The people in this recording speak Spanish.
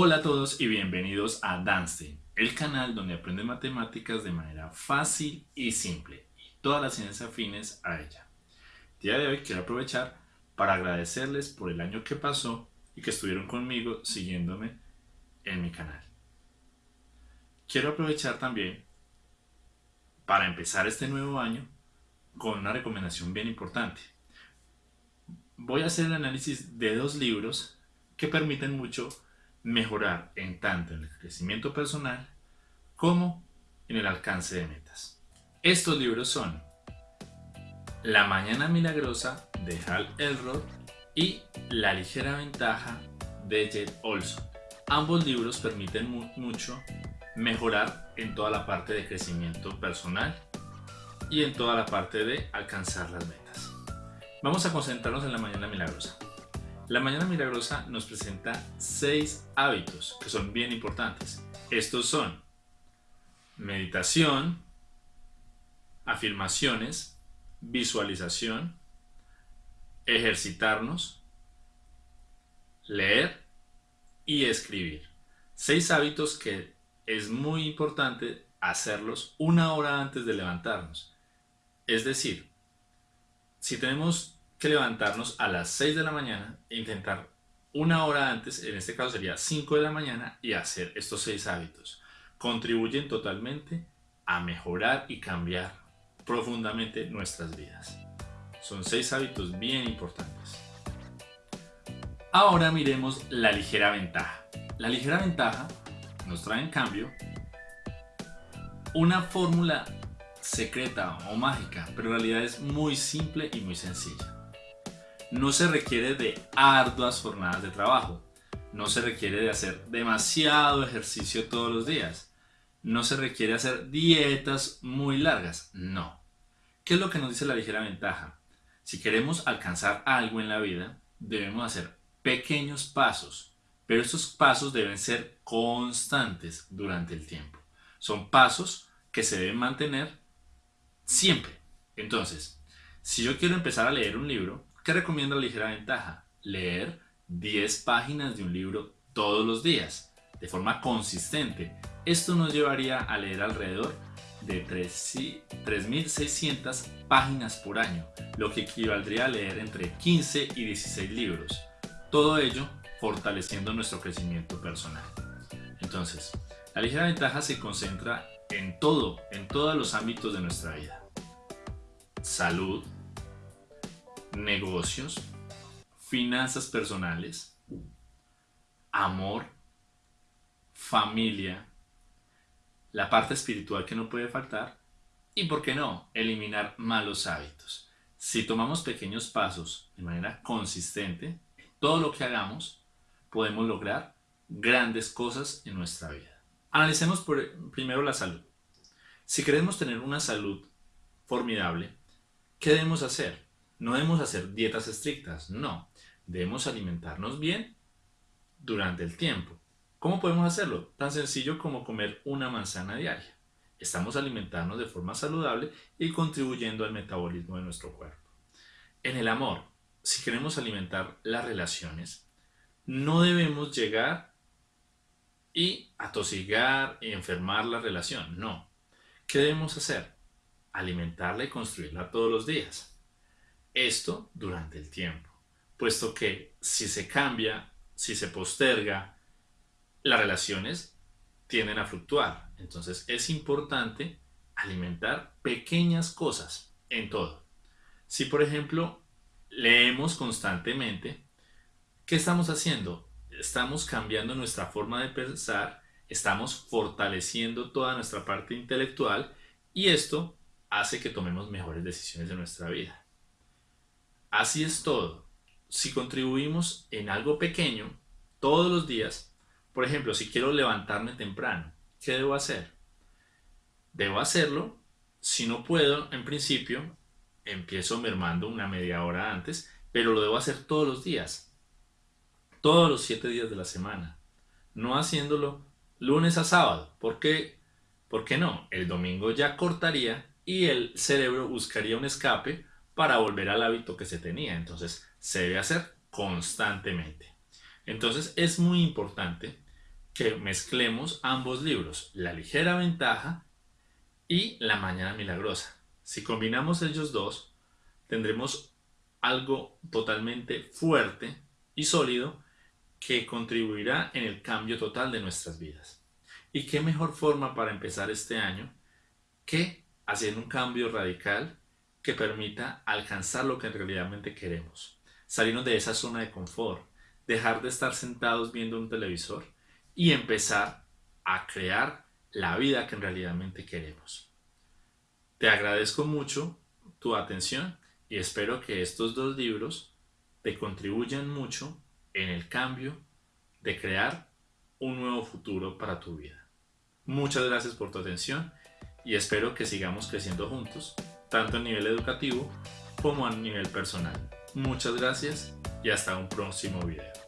Hola a todos y bienvenidos a Danstein, el canal donde aprendes matemáticas de manera fácil y simple y todas las ciencias afines a ella. El día de hoy quiero aprovechar para agradecerles por el año que pasó y que estuvieron conmigo siguiéndome en mi canal. Quiero aprovechar también para empezar este nuevo año con una recomendación bien importante. Voy a hacer el análisis de dos libros que permiten mucho mejorar en tanto en el crecimiento personal como en el alcance de metas. Estos libros son La Mañana Milagrosa de Hal Elrod y La Ligera Ventaja de Jed Olson. Ambos libros permiten mucho mejorar en toda la parte de crecimiento personal y en toda la parte de alcanzar las metas. Vamos a concentrarnos en la Mañana Milagrosa. La Mañana Milagrosa nos presenta seis hábitos que son bien importantes. Estos son meditación, afirmaciones, visualización, ejercitarnos, leer y escribir. Seis hábitos que es muy importante hacerlos una hora antes de levantarnos. Es decir, si tenemos que levantarnos a las 6 de la mañana e intentar una hora antes, en este caso sería 5 de la mañana, y hacer estos 6 hábitos. Contribuyen totalmente a mejorar y cambiar profundamente nuestras vidas. Son 6 hábitos bien importantes. Ahora miremos la ligera ventaja. La ligera ventaja nos trae en cambio una fórmula secreta o mágica, pero en realidad es muy simple y muy sencilla. No se requiere de arduas jornadas de trabajo. No se requiere de hacer demasiado ejercicio todos los días. No se requiere hacer dietas muy largas. No. ¿Qué es lo que nos dice la ligera ventaja? Si queremos alcanzar algo en la vida, debemos hacer pequeños pasos, pero estos pasos deben ser constantes durante el tiempo. Son pasos que se deben mantener siempre. Entonces, si yo quiero empezar a leer un libro, ¿Qué recomiendo la ligera ventaja? Leer 10 páginas de un libro todos los días, de forma consistente. Esto nos llevaría a leer alrededor de 3.600 páginas por año, lo que equivaldría a leer entre 15 y 16 libros. Todo ello fortaleciendo nuestro crecimiento personal. Entonces, la ligera ventaja se concentra en todo, en todos los ámbitos de nuestra vida. Salud, negocios, finanzas personales, amor, familia, la parte espiritual que no puede faltar y, ¿por qué no?, eliminar malos hábitos. Si tomamos pequeños pasos de manera consistente, todo lo que hagamos, podemos lograr grandes cosas en nuestra vida. Analicemos primero la salud. Si queremos tener una salud formidable, ¿qué debemos hacer? No debemos hacer dietas estrictas, no. Debemos alimentarnos bien durante el tiempo. ¿Cómo podemos hacerlo? Tan sencillo como comer una manzana diaria. Estamos alimentándonos de forma saludable y contribuyendo al metabolismo de nuestro cuerpo. En el amor, si queremos alimentar las relaciones, no debemos llegar y atosigar y enfermar la relación, no. ¿Qué debemos hacer? Alimentarla y construirla todos los días. Esto durante el tiempo, puesto que si se cambia, si se posterga, las relaciones tienden a fluctuar. Entonces es importante alimentar pequeñas cosas en todo. Si por ejemplo leemos constantemente, ¿qué estamos haciendo? Estamos cambiando nuestra forma de pensar, estamos fortaleciendo toda nuestra parte intelectual y esto hace que tomemos mejores decisiones de nuestra vida. Así es todo. Si contribuimos en algo pequeño todos los días, por ejemplo, si quiero levantarme temprano, ¿qué debo hacer? Debo hacerlo. Si no puedo, en principio, empiezo mermando una media hora antes, pero lo debo hacer todos los días. Todos los siete días de la semana. No haciéndolo lunes a sábado. ¿Por qué? ¿Por qué no? El domingo ya cortaría y el cerebro buscaría un escape para volver al hábito que se tenía. Entonces, se debe hacer constantemente. Entonces, es muy importante que mezclemos ambos libros, La ligera ventaja y La mañana milagrosa. Si combinamos ellos dos, tendremos algo totalmente fuerte y sólido que contribuirá en el cambio total de nuestras vidas. ¿Y qué mejor forma para empezar este año que hacer un cambio radical que permita alcanzar lo que realmente queremos? Salirnos de esa zona de confort, dejar de estar sentados viendo un televisor y empezar a crear la vida que realmente queremos. Te agradezco mucho tu atención y espero que estos dos libros te contribuyan mucho en el cambio de crear un nuevo futuro para tu vida. Muchas gracias por tu atención y espero que sigamos creciendo juntos, tanto a nivel educativo como a nivel personal. Muchas gracias y hasta un próximo video.